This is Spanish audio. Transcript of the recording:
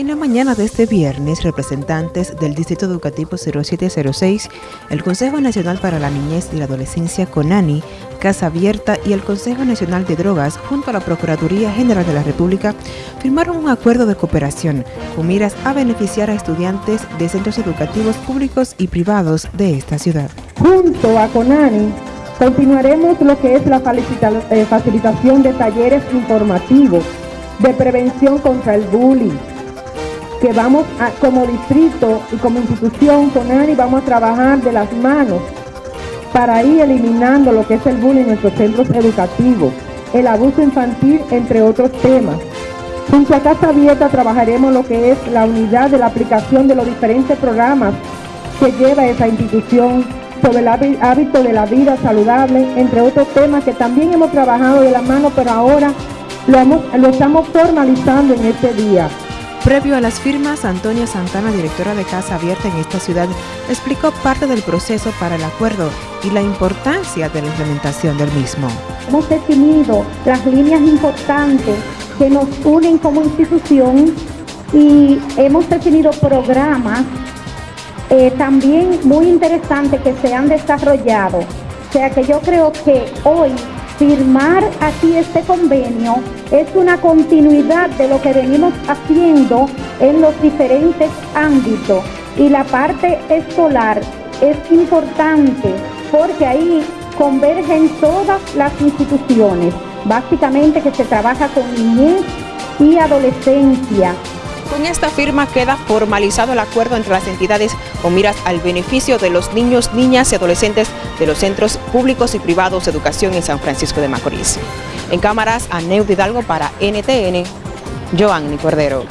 En la mañana de este viernes, representantes del Distrito Educativo 0706, el Consejo Nacional para la Niñez y la Adolescencia CONANI, Casa Abierta y el Consejo Nacional de Drogas, junto a la Procuraduría General de la República, firmaron un acuerdo de cooperación con miras a beneficiar a estudiantes de centros educativos públicos y privados de esta ciudad. Junto a CONANI, continuaremos lo que es la eh, facilitación de talleres informativos de prevención contra el bullying, que vamos a, como distrito y como institución con ANI vamos a trabajar de las manos para ir eliminando lo que es el bullying en nuestros centros educativos, el abuso infantil, entre otros temas. Junto a Casa Abierta trabajaremos lo que es la unidad de la aplicación de los diferentes programas que lleva esa institución sobre el hábito de la vida saludable, entre otros temas que también hemos trabajado de la mano, pero ahora lo estamos formalizando en este día. Previo a las firmas, Antonia Santana, directora de Casa Abierta en esta ciudad, explicó parte del proceso para el acuerdo y la importancia de la implementación del mismo. Hemos definido las líneas importantes que nos unen como institución y hemos definido programas eh, también muy interesantes que se han desarrollado. O sea que yo creo que hoy firmar aquí este convenio es una continuidad de lo que venimos haciendo en los diferentes ámbitos. Y la parte escolar es importante porque ahí convergen todas las instituciones, básicamente que se trabaja con niñez y adolescencia, con esta firma queda formalizado el acuerdo entre las entidades con miras al beneficio de los niños, niñas y adolescentes de los centros públicos y privados de educación en San Francisco de Macorís. En cámaras, a Hidalgo para NTN, Joanny Cordero.